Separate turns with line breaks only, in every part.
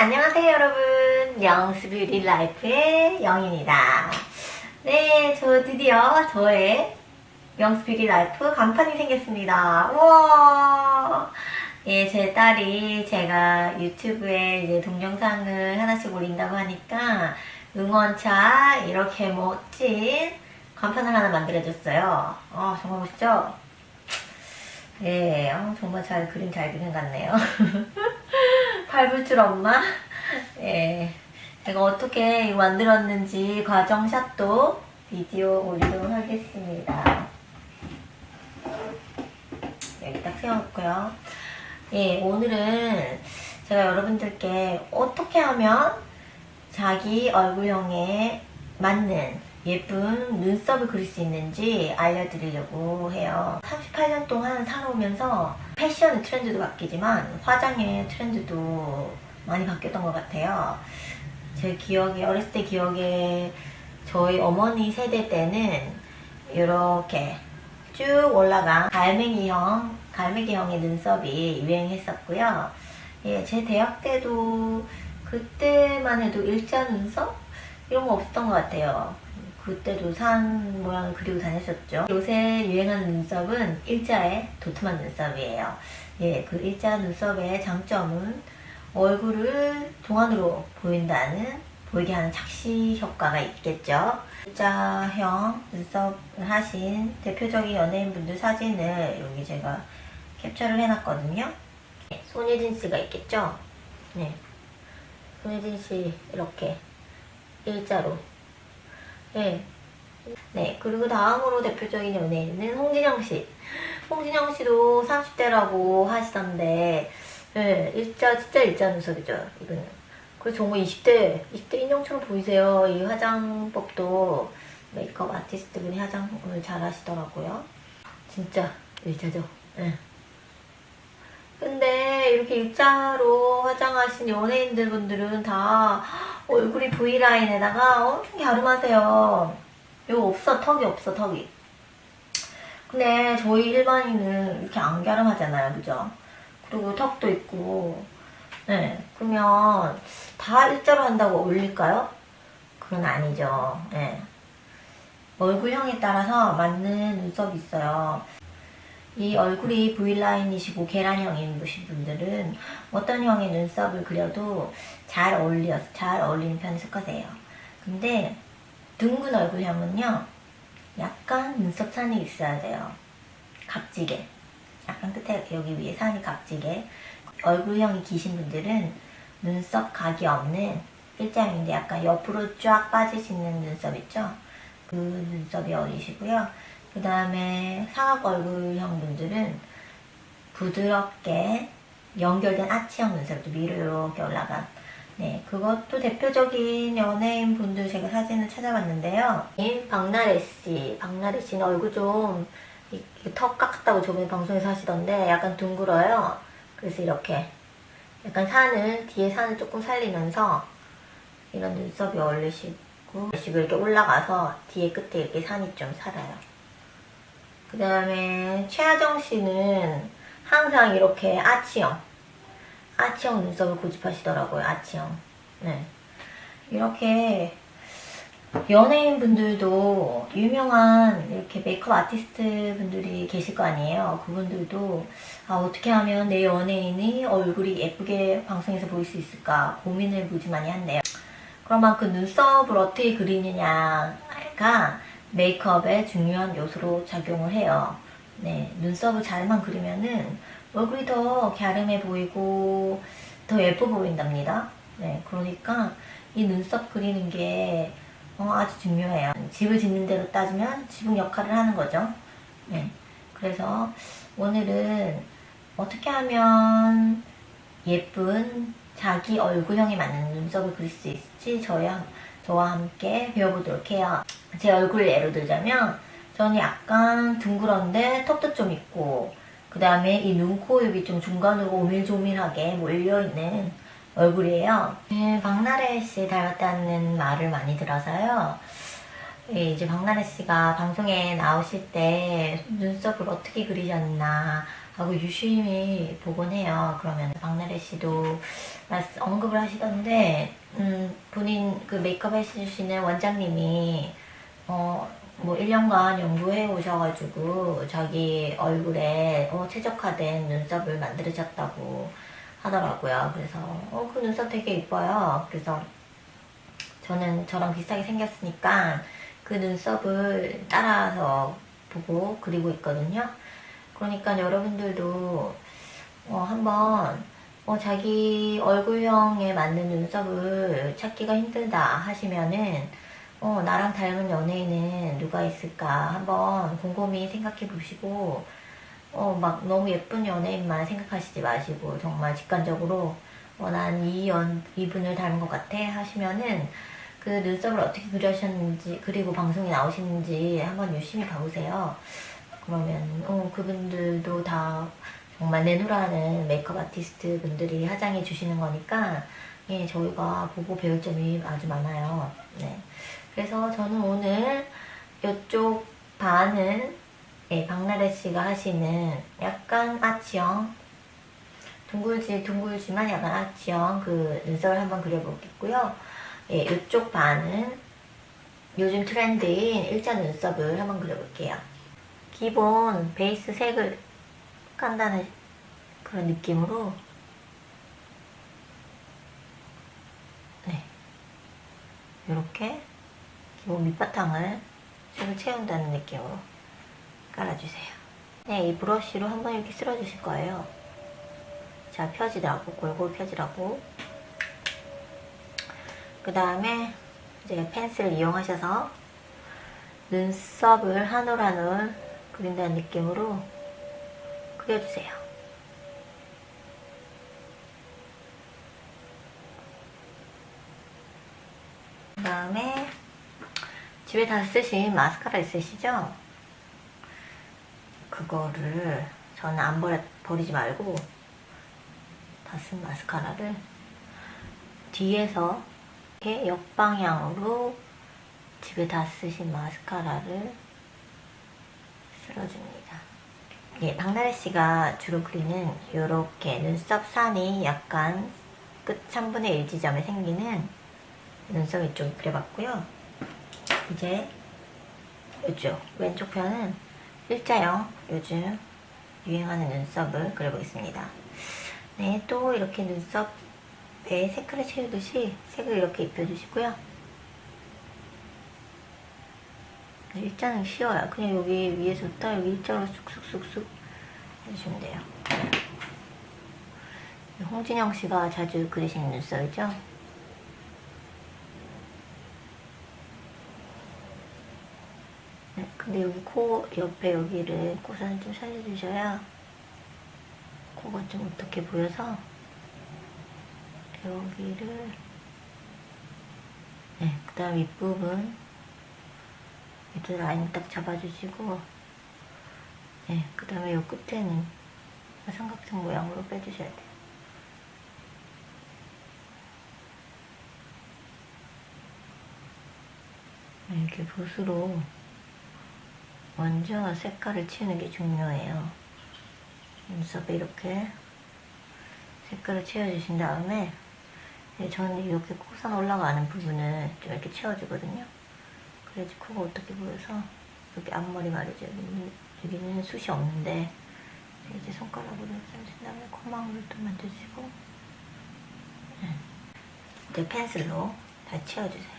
안녕하세요 여러분. Young's Beauty Life의 영입니다. 네 저 드디어 저의 Young's Beauty Life 간판이 생겼습니다. 우와! 예, 제 딸이 제가 유튜브에 이제 동영상을 하나씩 올린다고 하니까 응원차 이렇게 멋진 간판을 하나 만들어줬어요. 어, 정말 멋있죠? 예, 어, 정말 잘 그림 잘 그린 것 같네요 팔불출 엄마? 예, 제가 어떻게 만들었는지 과정샷도 비디오 올리도록 하겠습니다. 여기 딱 세워놓고요. 예, 오늘은 제가 여러분들께 어떻게 하면 자기 얼굴형에 맞는 예쁜 눈썹을 그릴 수 있는지 알려드리려고 해요. 38년 동안 살아오면서 패션의 트렌드도 바뀌지만 화장의 트렌드도 많이 바뀌었던 것 같아요. 제 기억에 어렸을 때 기억에 저희 어머니 세대 때는 이렇게 쭉 올라간 갈매기형, 갈매기형의 눈썹이 유행했었고요. 예, 제 대학 때도 그때만 해도 일자 눈썹? 이런 거 없었던 것 같아요. 그때도 산 모양을 그리고 다녔었죠. 요새 유행하는 눈썹은 일자의 도톰한 눈썹이에요. 예, 그 일자 눈썹의 장점은 얼굴을 동안으로 보인다는 보이게 하는 착시 효과가 있겠죠. 일자형 눈썹을 하신 대표적인 연예인분들 사진을 여기 제가 캡처를 해놨거든요. 네, 손예진 씨가 있겠죠. 네, 손예진 씨 이렇게 일자로 네. 네, 그리고 다음으로 대표적인 연예인은 홍진영 씨. 홍진영 씨도 30대라고 하시던데, 네, 일자, 진짜 일자 눈썹이죠, 이거는. 그리고 정말 20대, 20대 인형처럼 보이세요. 이 화장법도 메이크업 아티스트 분이 화장을 잘 하시더라고요. 진짜 일자죠. 네. 근데 이렇게 일자로 화장하신 연예인들 분들은 다 얼굴이 V라인에다가 엄청 갸름하세요. 이거 없어, 턱이 없어, 턱이. 근데 저희 일반인은 이렇게 안 갸름하잖아요, 그죠? 그리고 턱도 있고, 네. 그러면 다 일자로 한다고 어울릴까요? 그건 아니죠. 네. 얼굴형에 따라서 맞는 눈썹이 있어요. 이 얼굴이 V라인이시고 계란형인 분들은 어떤 형의 눈썹을 그려도 잘 어울려, 잘 어울리는 편에 속하세요. 근데 둥근 얼굴형은요, 약간 눈썹 산이 있어야 돼요. 각지게. 약간 끝에 여기 위에 산이 각지게. 얼굴형이 기신 분들은 눈썹 각이 없는 일자형인데 약간 옆으로 쫙 빠지시는 눈썹 있죠? 그 눈썹이 어울리시고요. 그 다음에 사각 얼굴형 분들은 부드럽게 연결된 아치형 눈썹도 위로 이렇게 올라간 네 그것도 대표적인 연예인 분들 제가 사진을 찾아봤는데요. 박나래 씨 박나래 씨는 얼굴 좀 턱 깎았다고 저번에 방송에서 하시던데 약간 둥글어요. 그래서 이렇게 약간 산을 뒤에 산을 조금 살리면서 이런 눈썹이 어울리시고 이렇게 올라가서 뒤에 끝에 이렇게 산이 좀 살아요 그 다음에 최하정 씨는 항상 이렇게 아치형 아치형 눈썹을 고집하시더라고요 아치형. 네. 이렇게 연예인 분들도 유명한 이렇게 메이크업 아티스트 분들이 계실 거 아니에요. 그분들도 아 어떻게 하면 내 연예인이 얼굴이 예쁘게 방송에서 보일 수 있을까 고민을 무지 많이 한대요. 그러면 그 눈썹을 어떻게 그리느냐가 메이크업의 중요한 요소로 작용을 해요. 네, 눈썹을 잘만 그리면은 얼굴이 더 갸름해 보이고 더 예뻐 보인답니다. 네, 그러니까 이 눈썹 그리는 게 어, 아주 중요해요. 집을 짓는 대로 따지면 지붕 역할을 하는 거죠. 네, 그래서 오늘은 어떻게 하면 예쁜 자기 얼굴형에 맞는 눈썹을 그릴 수 있을지 저희 저와 함께 배워보도록 해요. 제 얼굴 예로 들자면 저는 약간 둥그런데 턱도 좀 있고 그 다음에 이 눈, 코, 입이 좀 중간으로 오밀조밀하게 몰려있는 얼굴이에요. 네, 박나래 씨 닮았다는 말을 많이 들어서요. 예, 이제 박나래 씨가 방송에 나오실 때 눈썹을 어떻게 그리셨나 하고 유심히 보곤 해요. 그러면 박나래 씨도 언급을 하시던데 음, 본인 그 메이크업 해주시는 원장님이 어, 뭐 1년간 연구해 오셔가지고 자기 얼굴에 어, 최적화된 눈썹을 만들으셨다고 하더라고요. 그래서 어, 그 눈썹 되게 이뻐요. 그래서 저는 저랑 비슷하게 생겼으니까 그 눈썹을 따라서 보고 그리고 있거든요. 그러니까 여러분들도 어, 한번 어, 자기 얼굴형에 맞는 눈썹을 찾기가 힘들다 하시면은 어, 나랑 닮은 연예인은 누가 있을까 한번 곰곰이 생각해 보시고 어, 막 너무 예쁜 연예인만 생각하시지 마시고 정말 직관적으로 어, 난이 연, 이분을 닮은 것 같아 하시면은 그 눈썹을 어떻게 그려셨는지 그리고 방송에 나오시는지 한번 유심히 봐보세요. 그러면 어, 그분들도 다 정말 내노라는 메이크업 아티스트 분들이 화장해 주시는 거니까 예, 저희가 보고 배울 점이 아주 많아요. 네. 그래서 저는 오늘 이쪽 반은 예, 박나래 씨가 하시는 약간 아치형 둥글지 둥글지만 약간 아치형 그 눈썹을 한번 그려보겠고요. 예, 이쪽 반은 요즘 트렌드인 일자 눈썹을 한번 그려볼게요. 기본 베이스 색을 깐다는 그런 느낌으로 네 이렇게 기본 밑바탕을 색을 채운다는 느낌으로 깔아주세요. 네, 이 브러쉬로 한번 이렇게 쓸어주실 거예요. 자, 펴지라고, 골고루 펴지라고. 그 다음에 이제 펜슬을 이용하셔서 눈썹을 한 올 한 올 그린다는 느낌으로 그려주세요. 그 다음에 집에 다 쓰신 마스카라 있으시죠? 그거를 저는 안 버려, 버리지 말고 다 쓴 마스카라를 뒤에서 이렇게 역방향으로 집에 다 쓰신 마스카라를 쓸어줍니다. 예, 박나래 씨가 주로 그리는 이렇게 눈썹 산이 약간 끝 3분의 1 지점에 생기는 눈썹 이쪽 그려봤고요. 이제 이쪽 왼쪽 편은 일자형 요즘 유행하는 눈썹을 그려보겠습니다. 네, 또 이렇게 눈썹에 색깔을 채우듯이 색을 이렇게 입혀주시고요. 네, 일자는 쉬워요. 그냥 여기 위에서부터 여기 일자로 쑥쑥쑥쑥 해주시면 돼요. 홍진영 씨가 자주 그리시는 눈썹이죠? 네, 근데 여기 코 옆에 여기를 고산을 좀 살려주셔야 코가 좀 어떻게 보여서 여기를 네, 그 다음 윗부분 밑에 라인 딱 잡아주시고 네, 그 다음에 요 끝에는 삼각형 모양으로 빼주셔야 돼요. 네, 이렇게 붓으로 먼저 색깔을 채우는 게 중요해요. 눈썹에 이렇게 색깔을 채워주신 다음에 네, 저는 이렇게 코선 올라가는 부분을 좀 이렇게 채워주거든요. 그래야지 코가 어떻게 보여서 여기 앞머리 말이죠. 여기는, 숱이 없는데 이제 손가락으로 짠 다음에 코망울을 또 만져주시고 네. 이제 펜슬로 다 채워주세요.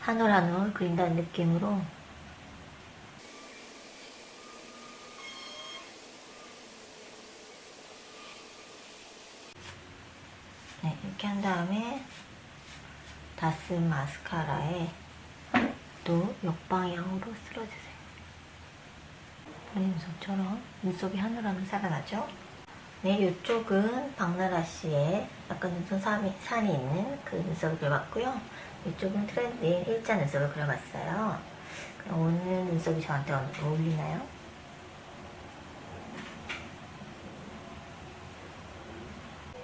한 올 한 올 그린다는 느낌으로 네, 이렇게 한 다음에 다쓴 마스카라에 또 역방향으로 쓸어주세요. 본인 눈썹처럼 눈썹이 하늘하늘 살아나죠? 네, 이쪽은 박나라 씨의 약간 눈썹 산이, 산이 있는 그 눈썹을 그려봤고요. 이쪽은 트렌드인 일자 눈썹을 그려봤어요. 그럼 오늘 눈썹이 저한테 어울리나요?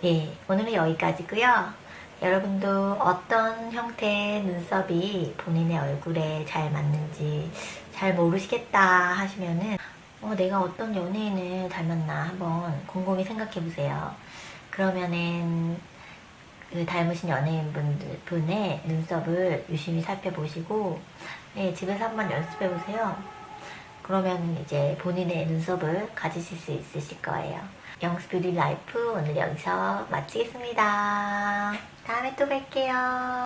예, 오늘은 여기까지고요. 여러분도 어떤 형태의 눈썹이 본인의 얼굴에 잘 맞는지 잘 모르시겠다 하시면은 어, 내가 어떤 연예인을 닮았나 한번 곰곰이 생각해 보세요. 그러면은 그 닮으신 연예인 분들 분의 눈썹을 유심히 살펴보시고 네, 집에서 한번 연습해 보세요. 그러면 이제 본인의 눈썹을 가지실 수 있으실 거예요. Young's Beauty Life 오늘 여기서 마치겠습니다. 다음에 또 뵐게요.